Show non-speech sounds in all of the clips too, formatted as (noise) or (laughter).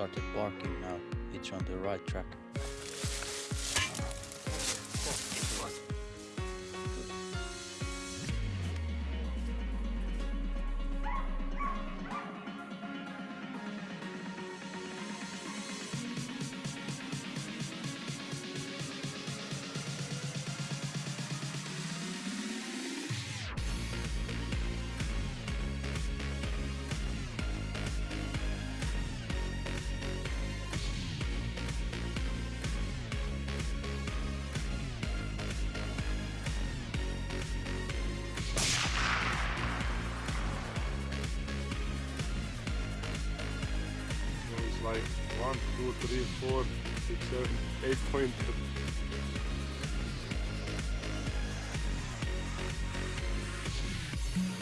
started barking now, it's on the right track.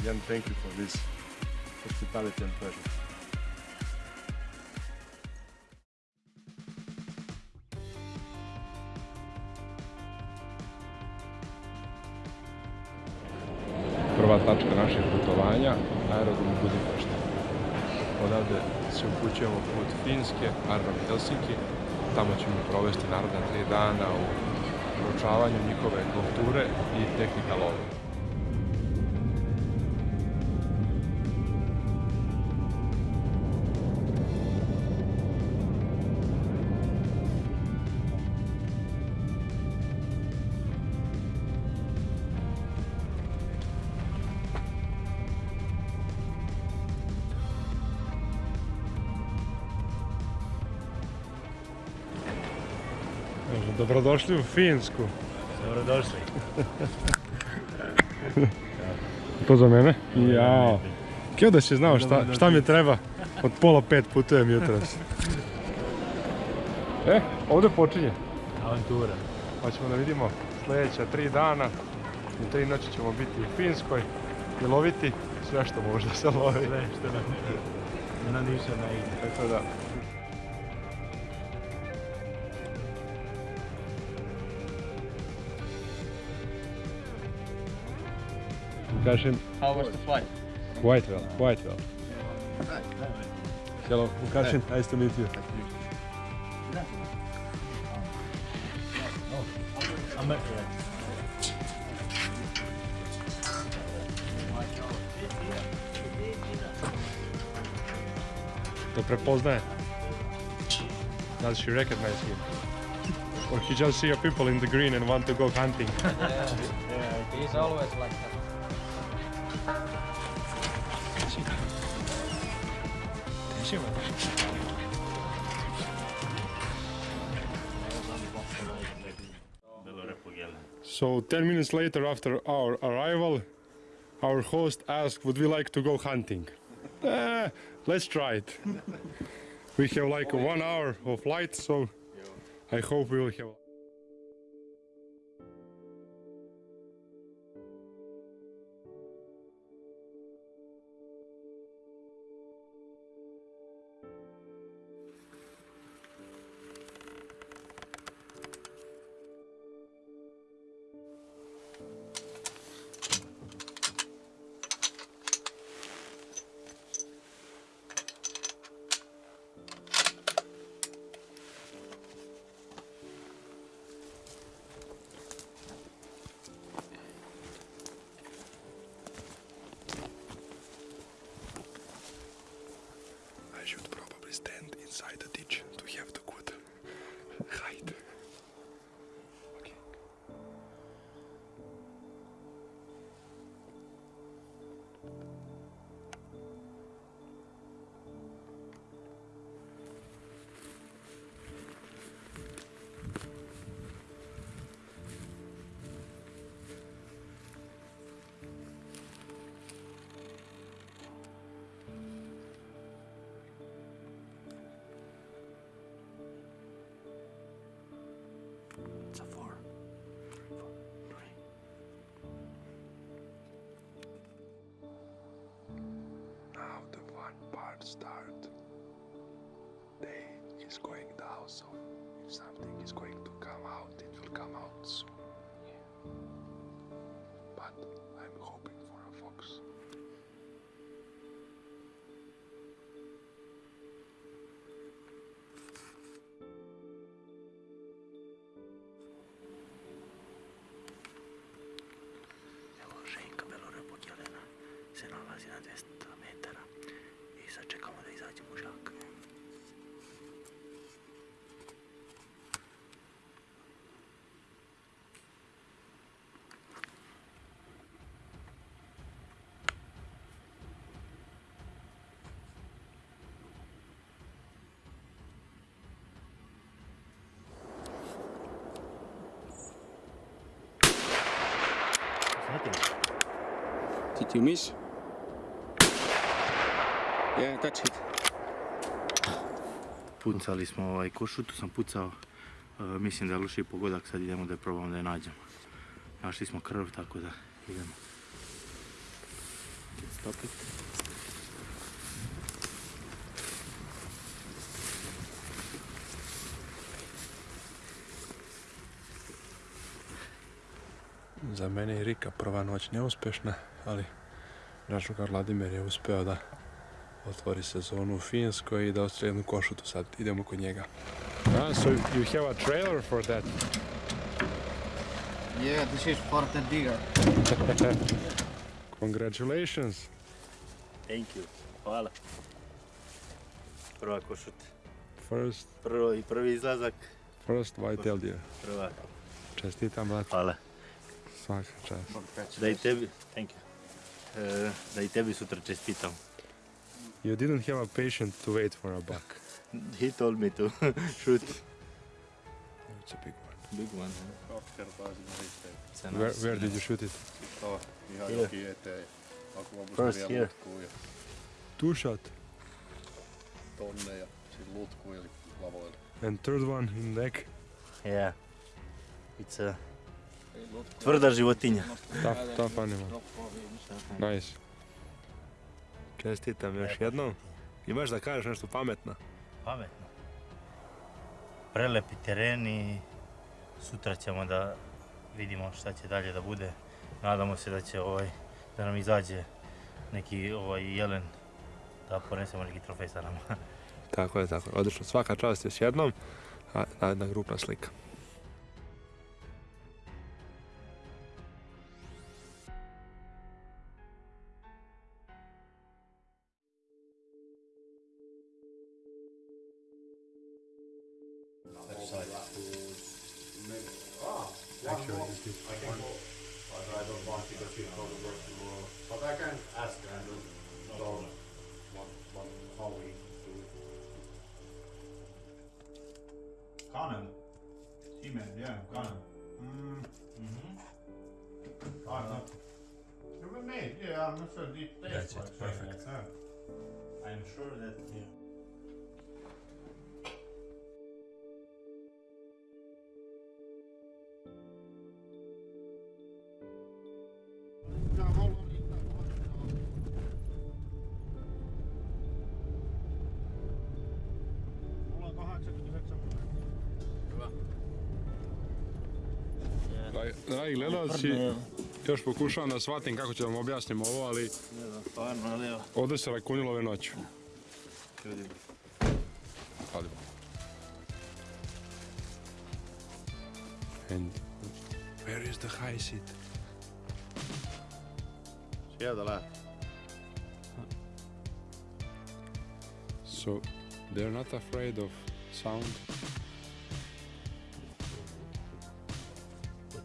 Again, thank you for this hospitality and pleasure. Prva tačka našeg putovanja, aerodrom Budimpešta. Odavde se upućujemo put Finske, aerodrom Helsinki. Tamo ćemo provesti naredna tri dana u proučavanju njihove kulture i tehnika lova. Dobrodošli u Finsku. Dobrodošli. (laughs) To za mene? Jao. Kio da si znao šta, šta mi treba? Od pola pet putujem jutros. (laughs) E, ovdje počinje. Avantura. Pa ćemo da vidimo sljedeća tri dana. U tri noći ćemo biti u Finskoj i loviti sve što može da se lovi. Sve što nam, nam ništa ne ide. Tako da, Lukašin, How was the flight? quite well, quite well. Hello, Lukašin, nice to meet you. I'm at. To prepoznaje. Does she recognize him? Or he just see a people in the green and want to go hunting? Yeah, He's always like that. So 10 minutes later after our arrival, our host asked, would we like to go hunting? (laughs) Eh, let's try it. (laughs) we have like one hour of flight, so I hope we will have... something Did you miss? Yeah, that's it. Pucali smo ovaj košutu, sam pucao, e, mislim da je loši pogodak, sad idemo da je probamo da je nađemo. Našli smo krv, tako da idemo. Stop Za mene je Rika prva noć neuspješna, ali naš drugar Vladimir je uspeo da otvori sezonu u Finskoj i da ostvari jednu košutu. Sad idemo kod njega. Ah, so you have a trailer for that? Yeah, this is for the digger. (laughs) Congratulations. Thank you. Hvala. Prva košuta. First, Prvo i prvi izlazak. first white deer. Prva. Čestitam, brat. Hvala. Svaka čast. Da i tebi, thank you. E, da i tebi sutra čestitam. You didn't have a patient to wait for a buck. (laughs) He told me to (laughs) shoot. It's a big one. Big one. Kaksi kertaa sinne sitten. Se Where, where did you shoot it? Tuo Here. jokin eteen. Akuampus First here. Two shot. tonne ja sitten lutkuu lavoille. And third one in neck. Yeah. It's a tvrda životinja. Tough, tough animal. Nice. Čestitam još jednom. Imaš da kažeš nešto pametno? Pametno. Prelepi teren i sutra ćemo da vidimo šta će dalje da bude. Nadamo se da će ovaj, da nam izađe neki ovaj jelen da ponesemo neki trofej sa nama. Tako je, tako je. Odlično. Svaka čast još jednom. A, jedna grupna slika. Dragi- gledalci, još pokušavam da shvatim kako ću vam objasnim ovo, ali ne znam, stvarno, ali evo, ovdje se rakunilo ove noću. ljudi. Ali... And where is the high seat? Sieltä lähtee. So they're not afraid of sound.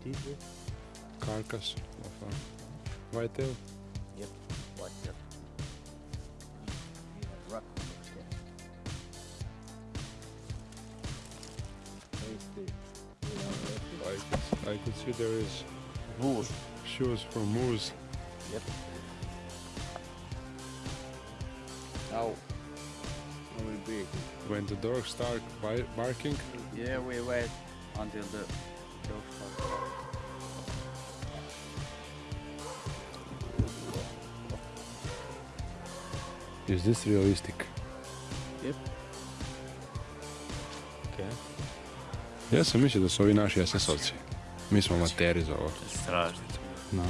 What is it? Carcass of a whitetail. Yep, what's that? I could, I could see there is Moose. shoes from moose. Yep. Now, we will be. When the dogs start barking, Yeah, we wait until the Is this realistic? Okay. Ja sam mislio da su ovi naši SS-ovci. Mi smo amateri za ovo. Strašno. Na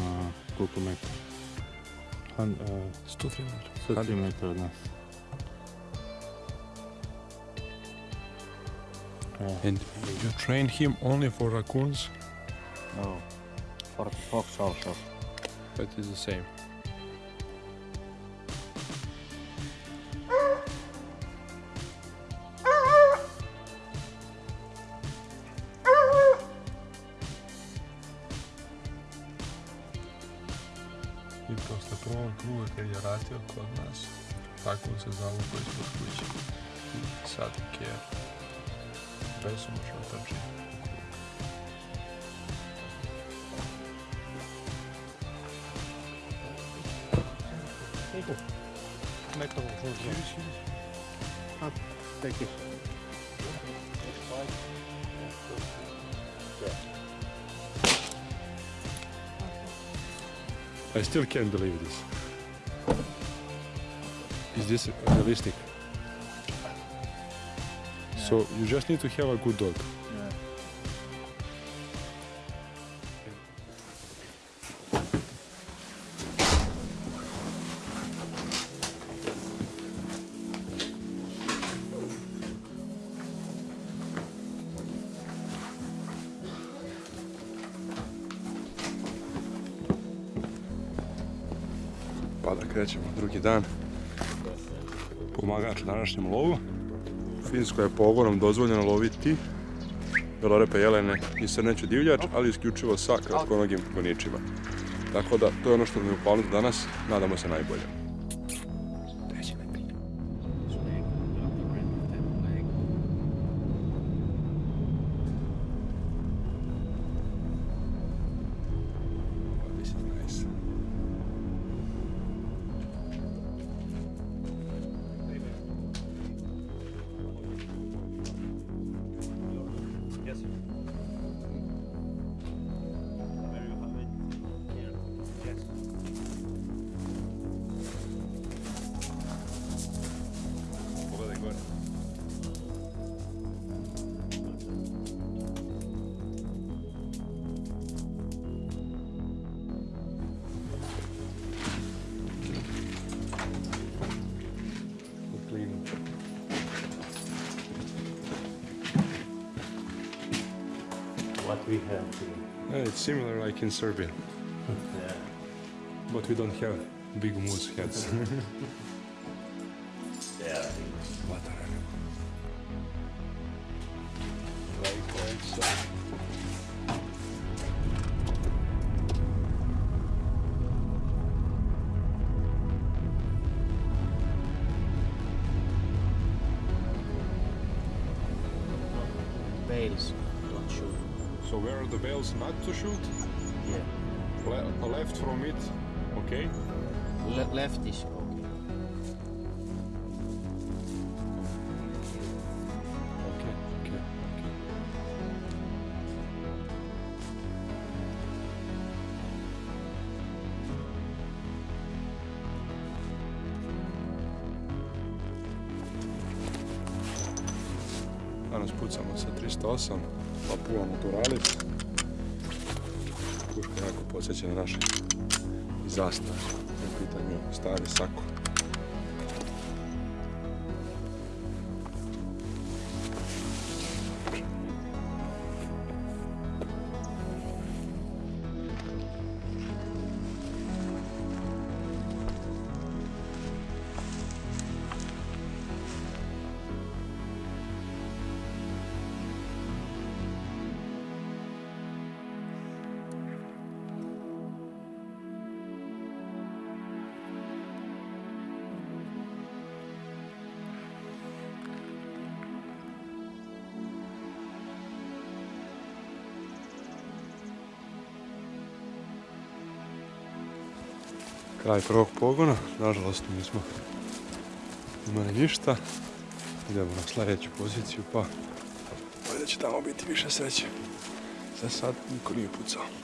koliko metara? Han, uh, 103 metra. 103 metra od nas. And you train him only for raccoons? No. For fox also. But it's the same. Besomučno trči. I still can't believe this. Is this realistic? So you just need to have a good dog. Da krećemo drugi dan. Pomagač u današnjem lovu. Finskoj je pogonom dozvoljeno loviti velorepe jelene i srneću divljač, ali isključivo sa kratkonogim goničima. Tako da, to je ono što nam je u planu za danas. Nadamo se najbolje. Similar like in Serbia, Yeah. but we don't have big moose heads. (laughs) okay? Le- left is okay. Okay, okay, okay. Danas pucamo sa 308, Papua Naturalis. Puška jako podsjeća na naše zastave. U pitanju stari sako. Kraj prvog pogona, nažalost nismo imali ništa. Idemo na sljedeću poziciju pa valjda će tamo biti više sreće. Za sad niko nije pucao.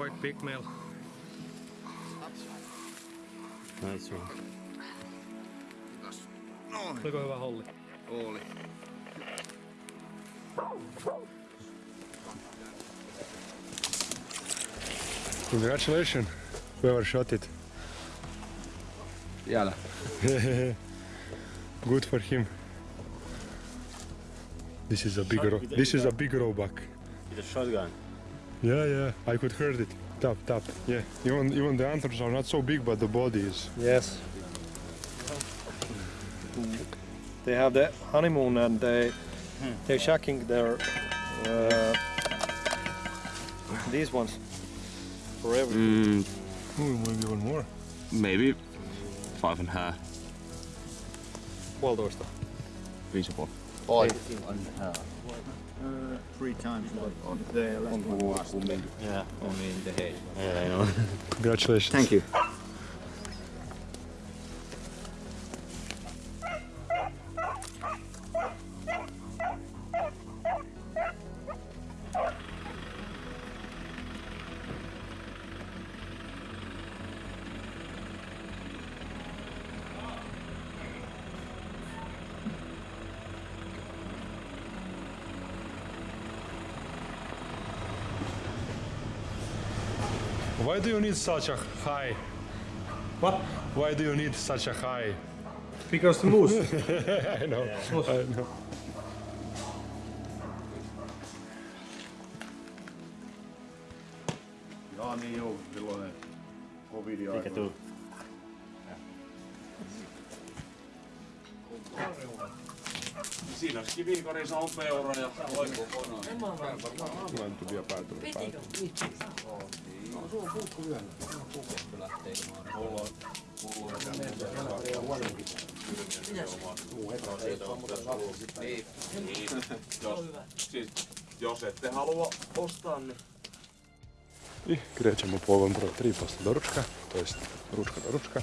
Quite big male. Nice one. Oliko hyvä holli? Oli. Congratulations, whoever shot it. Jäällä. (laughs) Good for him. This is a big ro- this is a big roebuck. With a shotgun. Yeah, yeah, I could heard it. Tap, tap. Yeah, even even the antlers are not so big, but the body is. Yes. They have the honeymoon and they they're shacking their uh, these ones forever. Mm, Ooh, maybe even more. maybe five and a half. Puolitoista. Viisi ja puoli. Uh, three times what on the last one. Yeah. Only in the hay. Yeah, I know. (laughs) Congratulations. Thank you. Why do you need such a high? What? Why do you need such a high? Because the moose. (laughs) I know. I know. Jaa niin joo, silloin covidin Mikä tuu? Siinä olisi kivikorissa on peura ja loikkukono. Länty vielä päätynyt Jos, ette halua ostaa, niin и крячемо полом про три после дорожка, то есть ручка-дорожка.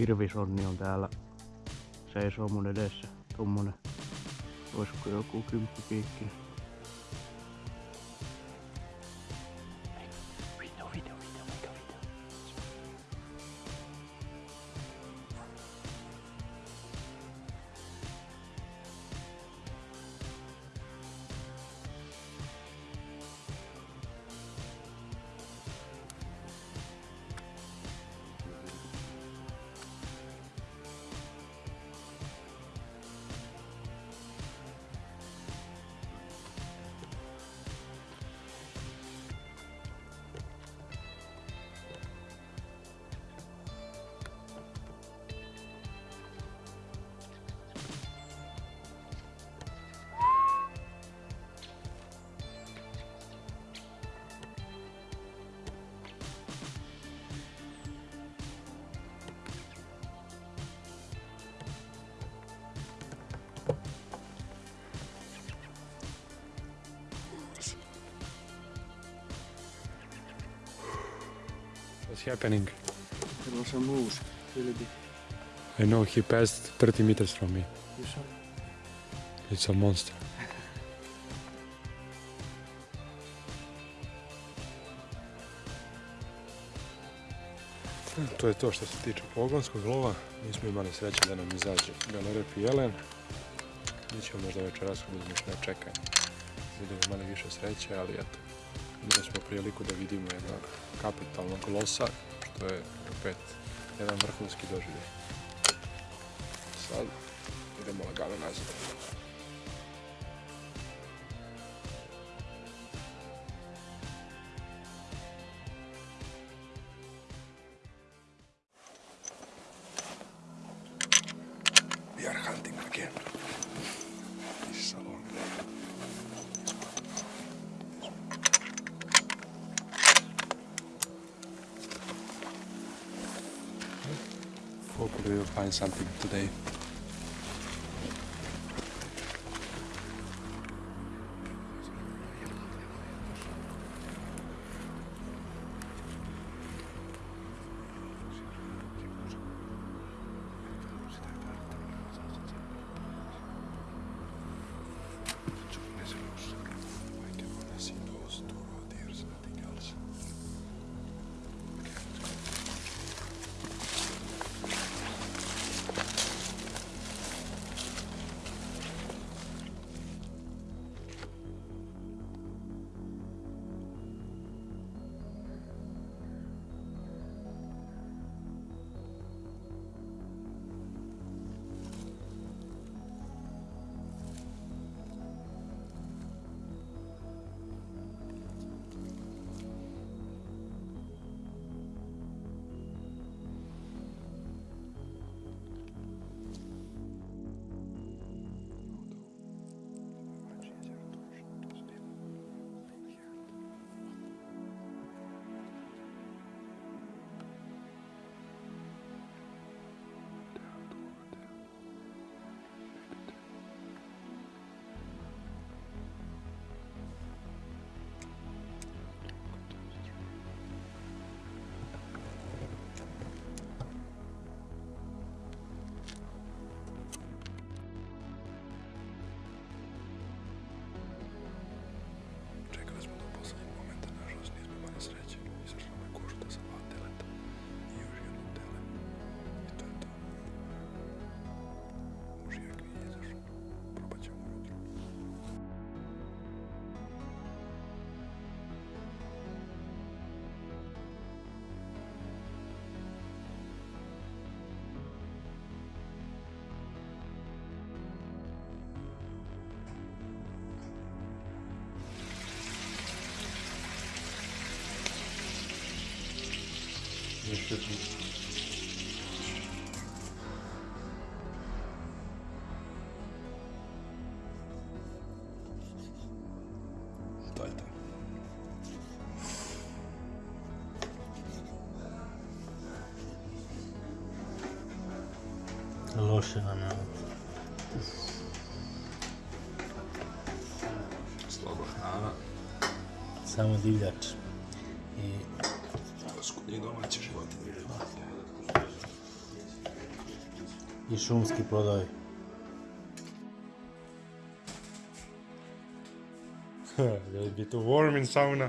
Hirvisonni on täällä. Seisoo mun edessä. Tommonen. Olisiko joku kymppipiikki. Happening? There was a moose. Really big. I know he passed 30 meters from me. You saw? It's a monster. (laughs) To je to što se tiče pogonskog lova. Mi smo imali sreće da nam izađe galerep i jelen. Mi ćemo možda večeras na čekanje. Budemo imali više sreće, ali eto. Imali smo priliku da vidimo jednog kapitalnog losa, što je opet jedan vrhunski doživljaj. Sad idemo lagano nazad. Something today. should be. Dajte. Loše nam je ovo. Slobo. Samo divljač. I šumski plodovi. Will be too warm in sauna.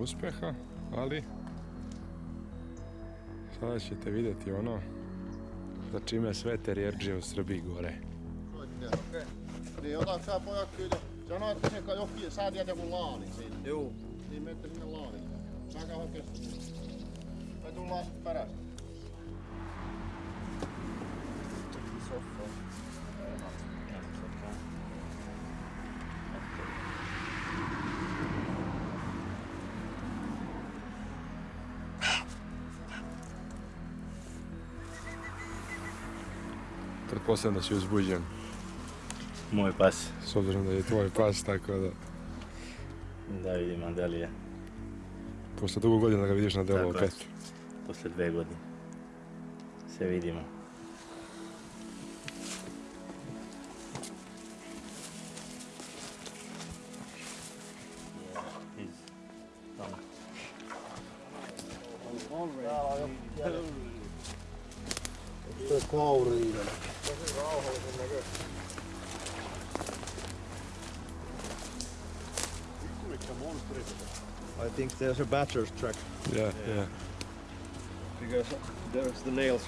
uspjeha, ali sada ćete vidjeti ono za čime sve terjerđe u Srbiji gore. Tullaan sitten Pretpostavljam da si uzbuđen, Moj pas. s obzirom da je tvoj pas, tako da Da vidimo da li je posle dugo godina da ga vidiš na delu opet. posle dve godine. Se vidimo. There's a badger's track Yeah, yeah. because there's the nails.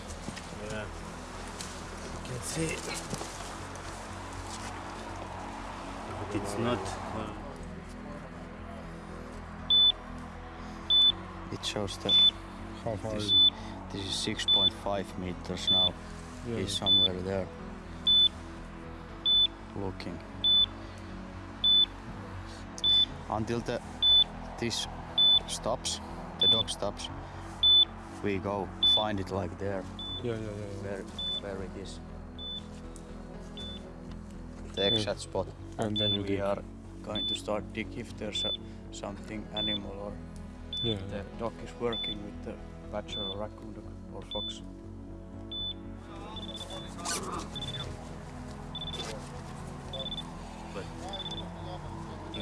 Yeah. You can see it. But it's not. Uh, It shows that How far this, is this is 6.5 meters now. Yeah. He's somewhere there. Looking. Until the this stops, the dog stops, we go find it like there, Yeah, yeah, yeah. yeah. where where it is. The exact spot. And then you we dig. are going to start dig if there's a, something animal or Yeah, the dog is working with the badger or raccoon or fox.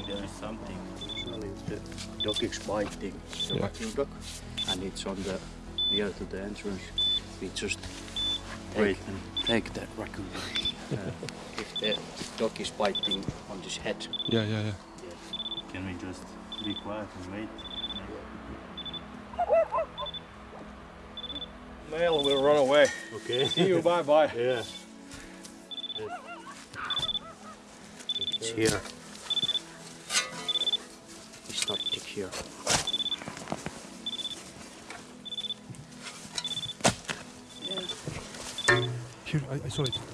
I think there is something. Usually if the dog is biting the Yeah. raccoon dog and it's on the near to the entrance, we just Wait. take and take the raccoon dog. (laughs) Uh, if the dog is biting on his head, Yeah, yeah, yeah. Can we just be quiet and wait? Nail will run away. Okay. (laughs) See you, bye bye. Yeah. (laughs) it's here. Here. Here, I, I saw it.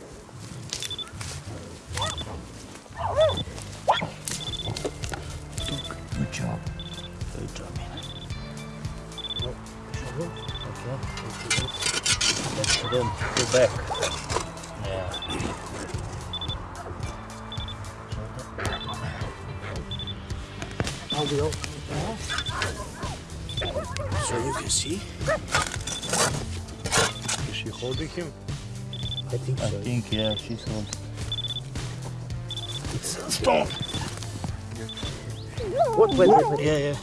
She holding him? I think yeah, she's on. What? Wait, wait, wait. Yeah, yeah.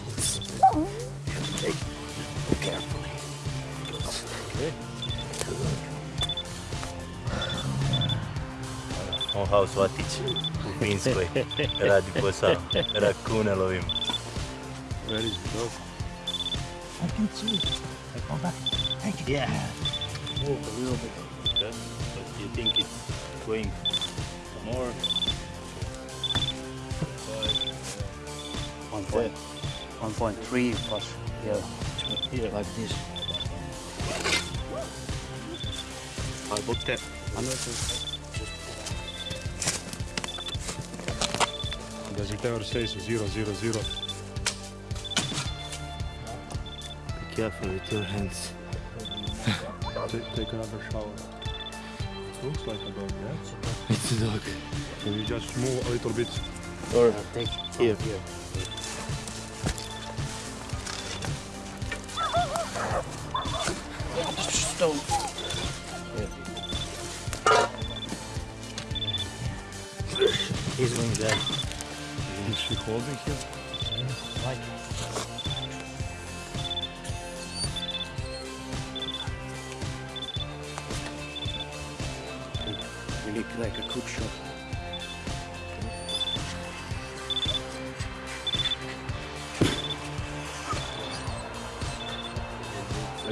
Take carefully. On haus Vatić u Finskoj radi posao. Rakune lovim. Where is the dog? I can see. I come back. Take it. Yeah. Move a little bit. Okay. But you think it's going more? One point, one point three plus here, Here. like this. I put the Does it ever say so zero, zero, zero? Be careful with your hands. Take, take another shower. Looks like a dog, yeah? It's a dog. Can you just move a little bit? Or take here. here. stone. He's going there. Is she holding him? We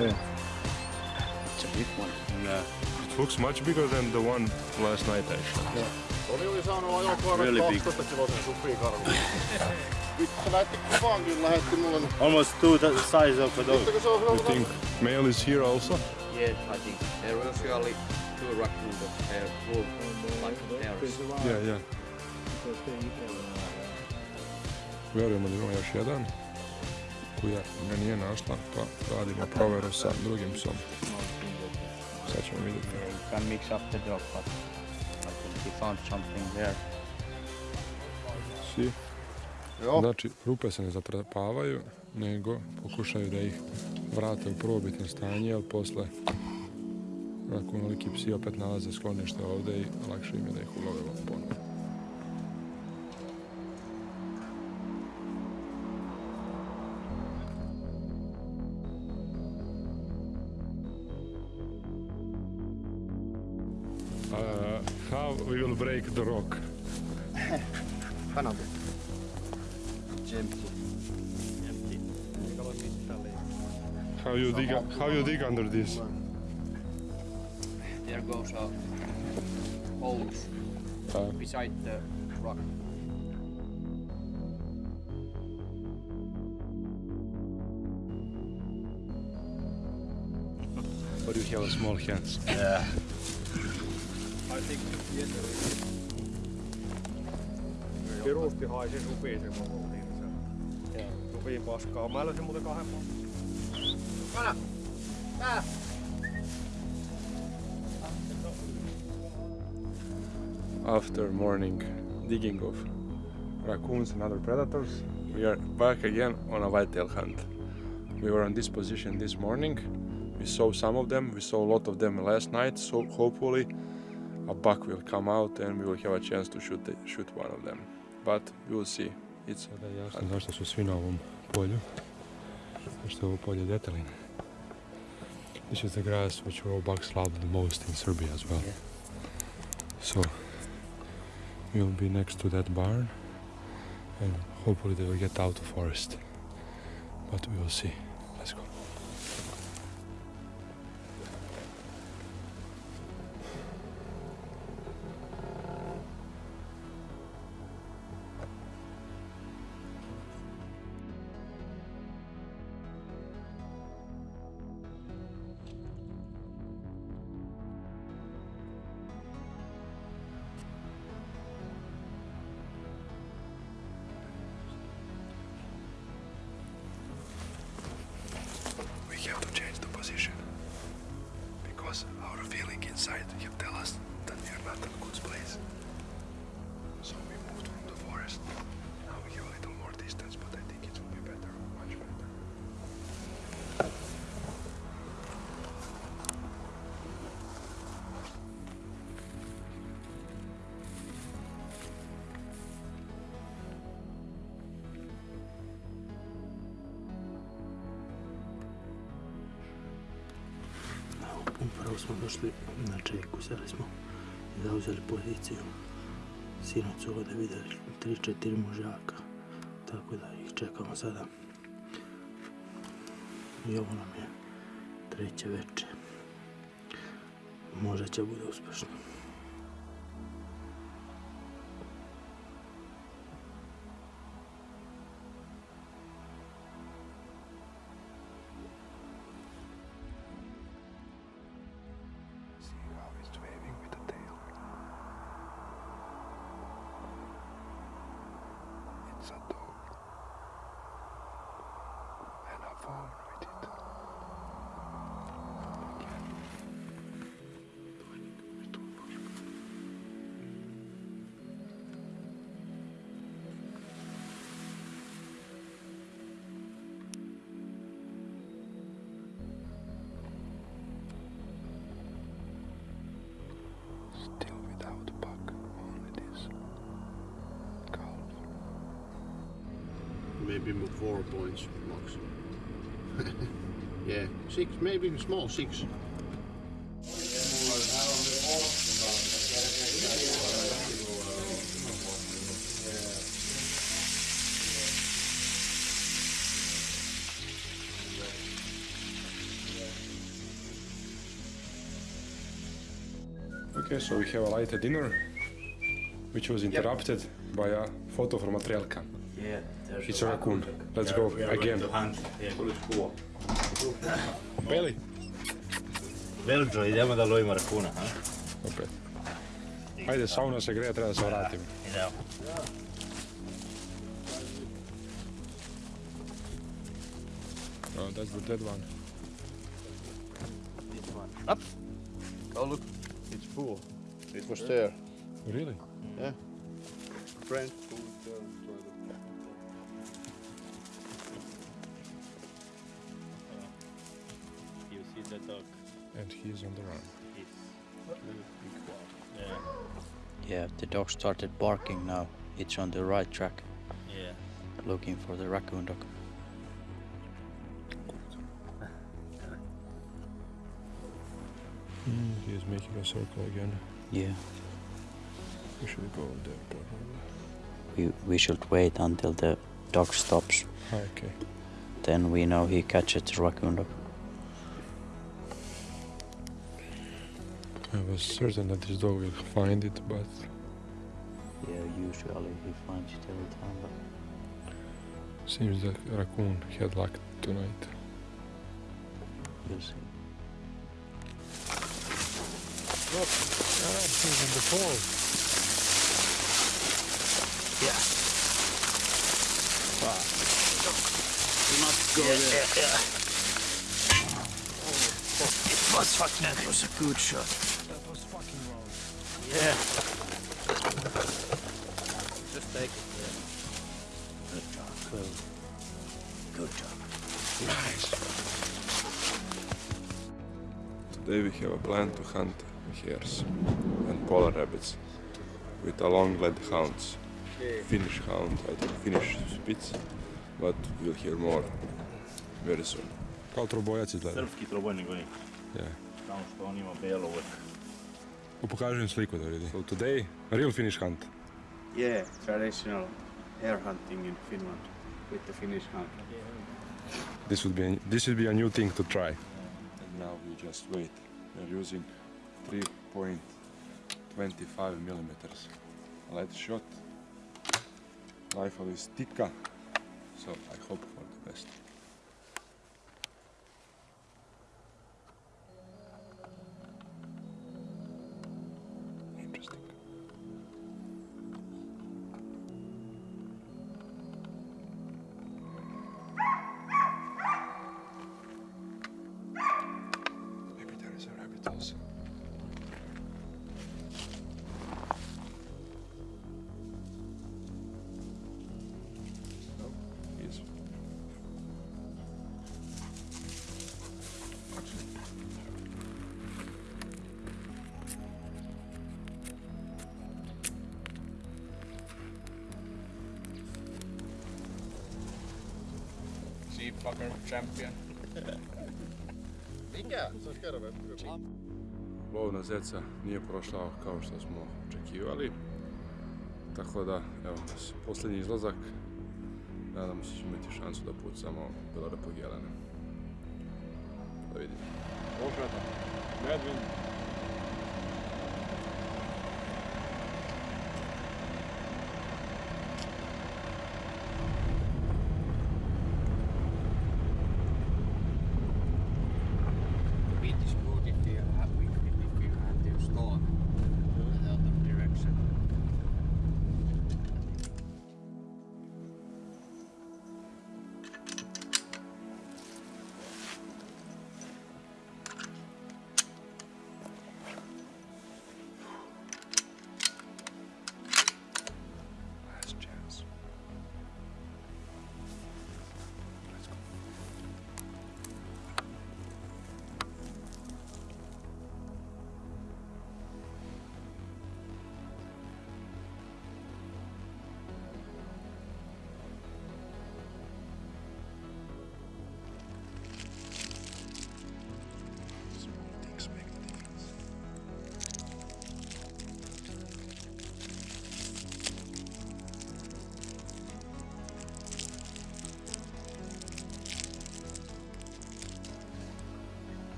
Yeah. It's a big one. Nah. It looks much bigger than the one last night actually. Oli oli saanut ajokoiran Really big. 12 kilosen supikarvun. Vittu se kuvan kyllä lähetti mulle. Almost two the size of a dog. Vittu kun se on You think male is here also? Yeah, I think there are usually two raccoon dogs. They're full like pairs. Yeah, yeah. Vjerujemo da ima još jedan koja me nije našla, pa radimo proveru sa drugim psom. Sad ćemo vidjeti. Yeah, you can mix up the dog, but I think he found something there. Si. Znači, rupe se ne zatrpavaju, nego pokušaju da ih vrate u prvobitno stanje, ali posle nakon veliki psi opet nalaze sklonište ovde i lakše im je da ih ulove ponovo. Break the rock? Kanada. It's empty. How you dig? How you dig under this? There goes a holes Uh, beside the rock. but you have small hands. Yeah. Pirusti haisi supi se koko niitä se. Supi paskaa. Mä löysin muuten kahden After morning digging of raccoons and other predators, we are back again on a whitetail hunt. We were on this position this morning. We saw some of them. We saw a lot of them last night. So hopefully, a buck will come out and we will have a chance to shoot the, shoot one of them. But we will see. It's Sada je jasno zašto su svi na ovom polju. Zašto je ovo polje detelin. This is the grass which bucks love the most in Serbia as well. So we'll be next to that barn and hopefully they will get out of forest. But we will see. Smo došli na čeku, seli smo i zauzeli poziciju. Sinoć su ovdje vidjeli 3-4 mužjaka, tako da ih čekamo sada. I ovo nam je treće veče. Možda će bude uspješno. Six, maybe small six. Okay, so we have a light dinner, which was interrupted by a photo from a trail cam. Yeah, there's It's a raccoon. Let's go We are again. Bailey. Velđo, idemo da lovimo rakuna, ha? Opet. Ajde, sauna se greje, treba da se vratimo. Idemo. Oh, that's the dead one. Oh look, it's full. It was there. Really? Yeah. Friend. And he's on the run. Yeah. Yeah, the dog started barking now. It's on the right track, Yeah. looking for the raccoon dog. Mm, he is making a circle again. Yeah, We should go there. probably. we, we should wait until the dog stops, ah, Okay. then we know he catches the raccoon dog. I was certain that this dog will find it, but Yeah, usually he finds it every time, but seems that raccoon had luck tonight. we'll see. Look, ah, he's in the fall. Yeah. Ah. You must go Yeah, there. yeah, yeah. It was fucking, that was a good shot. Yeah. Just take it. Yeah. Good job, Chloe. Good job. Nice. Today we have a plan to hunt hares and polar rabbits with a long-legged hounds. Finnish hound, I think Finnish Spitz, but we'll hear more very soon. Kao trobojac izgleda. Srpski trobojni konji. Yeah. Samo što on ima bijelo uvek. Im sliku da vidi. So today, real Finnish hunt. Yeah, traditional hare hunting in Finland with the Finnish hunt. This would be this would be a new thing to try. And now we just wait. We're using 3.25 millimeters lead shot. Rifle is Tikka, so I hope for the best. Sheepfucker champion. Mikä? Se olisi kerran. Lov na zeca nije prošao kao što smo očekivali. Tako da, evo posljednji izlazak. Nadamo se da ćemo imati šansu da pucamo belorapog jelena. Da vidimo. Okreta. Medvin.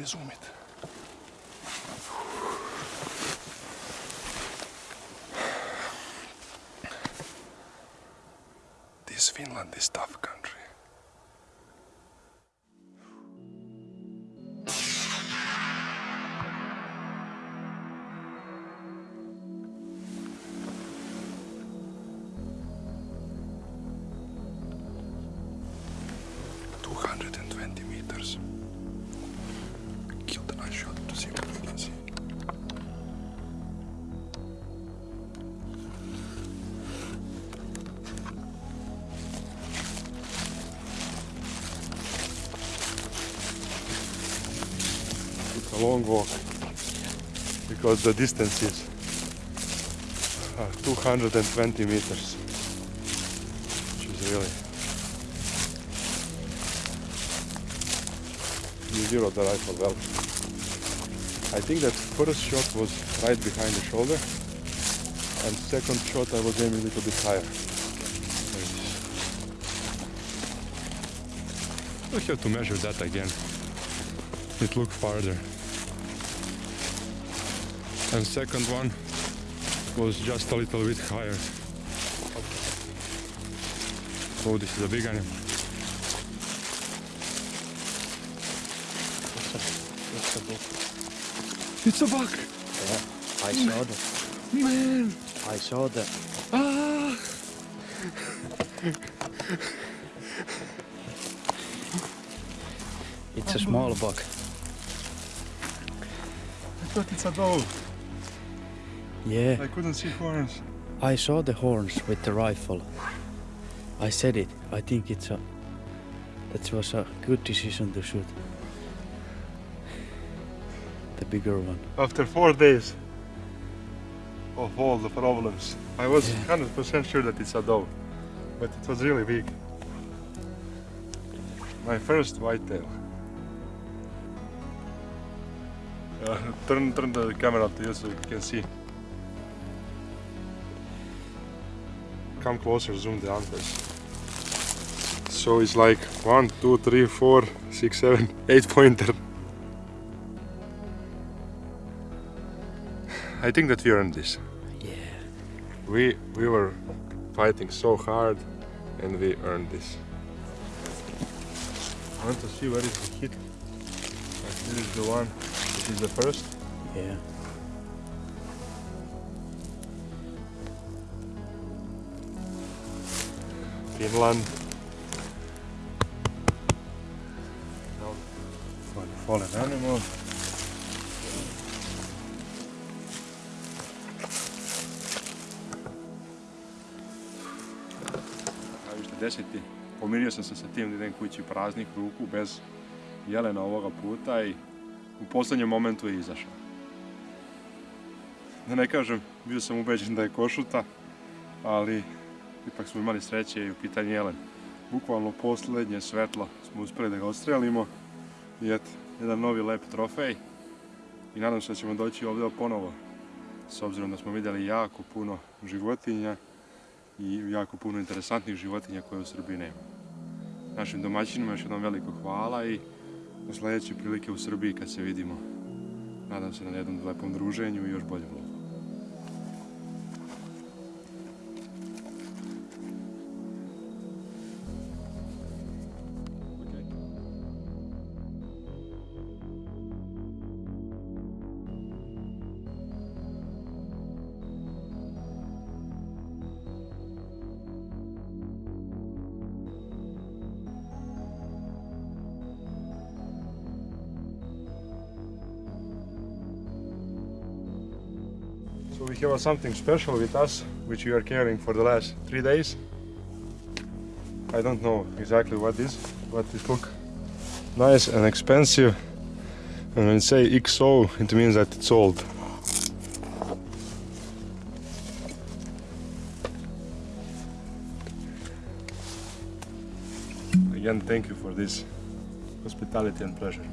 It. This Finland is tough country. Two hundred and twenty meters. Long walk because the distance is uh, 220 meters, which is really you zeroed the rifle well. I think that first shot was right behind the shoulder, and second shot I was aiming a little bit higher. We have to measure that again. It looked farther. And second one was just a little bit higher. Oh, this is a big animal. It's a book. It's a buck! Yeah, I saw that. Man! I saw that. Ah! It's a small buck. I thought it's a dog. Yeah, I couldn't see horns. I saw the horns with the rifle. I said it. I think it's a. That was a good decision to shoot. The bigger one. After four days of all the problems, I was 100% sure that it's a dog, but it was really big. My first whitetail. Uh, turn, turn the camera to you so you can see. Come closer, zoom the antlers. So it's like one, two, three, four, six, seven, (laughs) eight pointer. (sighs) I think that we earned this. Yeah. We we were fighting so hard and we earned this. I want to see where is the hit. This is the one. This is the first. Yeah. Finland. For the fallen animal. Deseti, pomirio sam se sa tim da idem kući praznih ruku, bez jelena ovoga puta i u posljednjem momentu je izašao. Da ne kažem, bio sam ubeđen da je košuta, ali ipak smo imali sreće i u pitanju jelen. Bukvalno posljednje svetlo smo uspjeli da ga odstrelimo i eto, jedan novi lep trofej i nadam se da ćemo doći ovdje ponovo s obzirom da smo vidjeli jako puno životinja i jako puno interesantnih životinja koje u Srbiji nema. Našim domaćinima još jednom veliko hvala i do sljedeće prilike u Srbiji kad se vidimo. Nadam se na jednom lepom druženju i još boljem something special with us, which we are carrying for the last three days. I don't know exactly what is, but it look nice and expensive. And when say XO, it means that it's old. Again, thank you for this hospitality and pleasure.